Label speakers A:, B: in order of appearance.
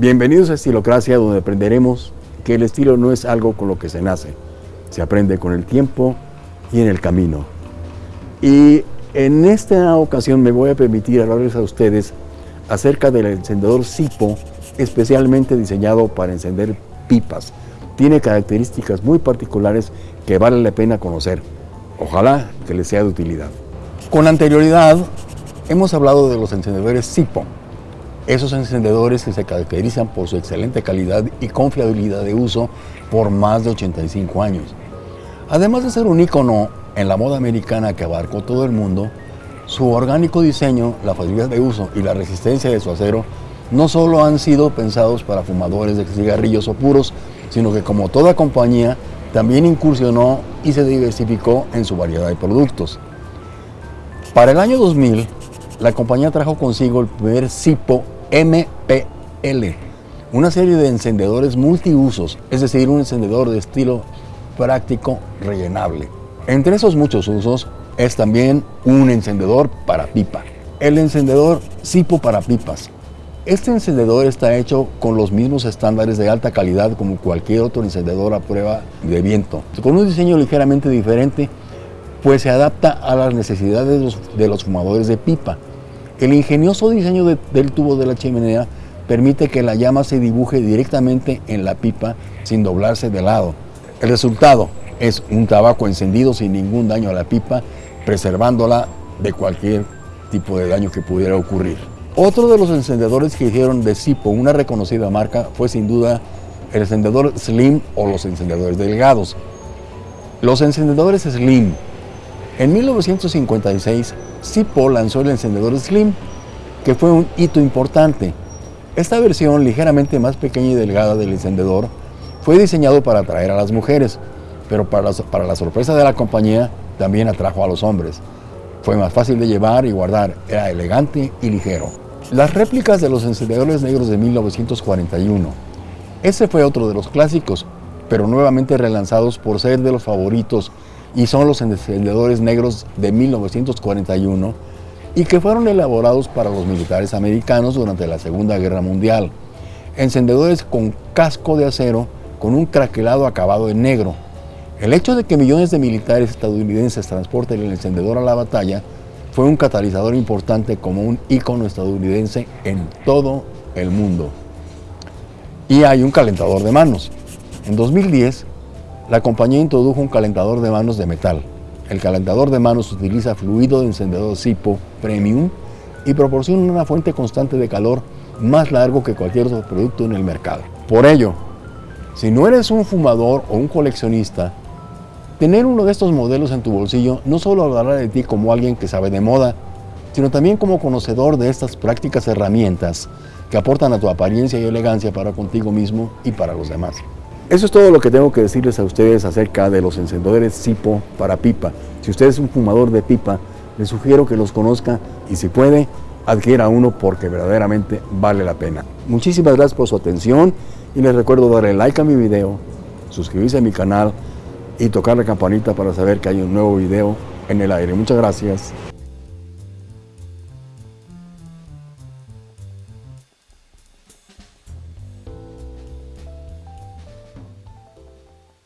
A: Bienvenidos a Estilocracia, donde aprenderemos que el estilo no es algo con lo que se nace, se aprende con el tiempo y en el camino. Y en esta ocasión me voy a permitir hablarles a ustedes acerca del encendedor Sipo, especialmente diseñado para encender pipas. Tiene características muy particulares que vale la pena conocer. Ojalá que les sea de utilidad. Con anterioridad hemos hablado de los encendedores Sipo, esos encendedores que se caracterizan por su excelente calidad y confiabilidad de uso por más de 85 años. Además de ser un icono en la moda americana que abarcó todo el mundo, su orgánico diseño, la facilidad de uso y la resistencia de su acero no solo han sido pensados para fumadores de cigarrillos o puros, sino que como toda compañía también incursionó y se diversificó en su variedad de productos. Para el año 2000, la compañía trajo consigo el primer Sipo MPL, una serie de encendedores multiusos, es decir, un encendedor de estilo práctico rellenable. Entre esos muchos usos es también un encendedor para pipa. El encendedor Sipo para pipas. Este encendedor está hecho con los mismos estándares de alta calidad como cualquier otro encendedor a prueba de viento, con un diseño ligeramente diferente, pues se adapta a las necesidades de los, de los fumadores de pipa el ingenioso diseño del tubo de la chimenea permite que la llama se dibuje directamente en la pipa sin doblarse de lado. El resultado es un tabaco encendido sin ningún daño a la pipa, preservándola de cualquier tipo de daño que pudiera ocurrir. Otro de los encendedores que hicieron de Sipo una reconocida marca fue sin duda el encendedor Slim o los encendedores delgados. Los encendedores Slim en 1956, Sipo lanzó el encendedor Slim, que fue un hito importante. Esta versión, ligeramente más pequeña y delgada del encendedor, fue diseñado para atraer a las mujeres, pero para la, para la sorpresa de la compañía, también atrajo a los hombres. Fue más fácil de llevar y guardar, era elegante y ligero. Las réplicas de los encendedores negros de 1941. Ese fue otro de los clásicos, pero nuevamente relanzados por ser de los favoritos y son los encendedores negros de 1941 y que fueron elaborados para los militares americanos durante la Segunda Guerra Mundial. Encendedores con casco de acero con un craquelado acabado en negro. El hecho de que millones de militares estadounidenses transporten el encendedor a la batalla fue un catalizador importante como un ícono estadounidense en todo el mundo. Y hay un calentador de manos. En 2010, la compañía introdujo un calentador de manos de metal. El calentador de manos utiliza fluido de encendedor Sipo Premium y proporciona una fuente constante de calor más largo que cualquier otro producto en el mercado. Por ello, si no eres un fumador o un coleccionista, tener uno de estos modelos en tu bolsillo no solo hablará de ti como alguien que sabe de moda, sino también como conocedor de estas prácticas herramientas que aportan a tu apariencia y elegancia para contigo mismo y para los demás. Eso es todo lo que tengo que decirles a ustedes acerca de los encendedores Sipo para pipa. Si usted es un fumador de pipa, les sugiero que los conozca y si puede, adquiera uno porque verdaderamente vale la pena. Muchísimas gracias por su atención y les recuerdo darle like a mi video, suscribirse a mi canal y tocar la campanita para saber que hay un nuevo video en el aire. Muchas gracias.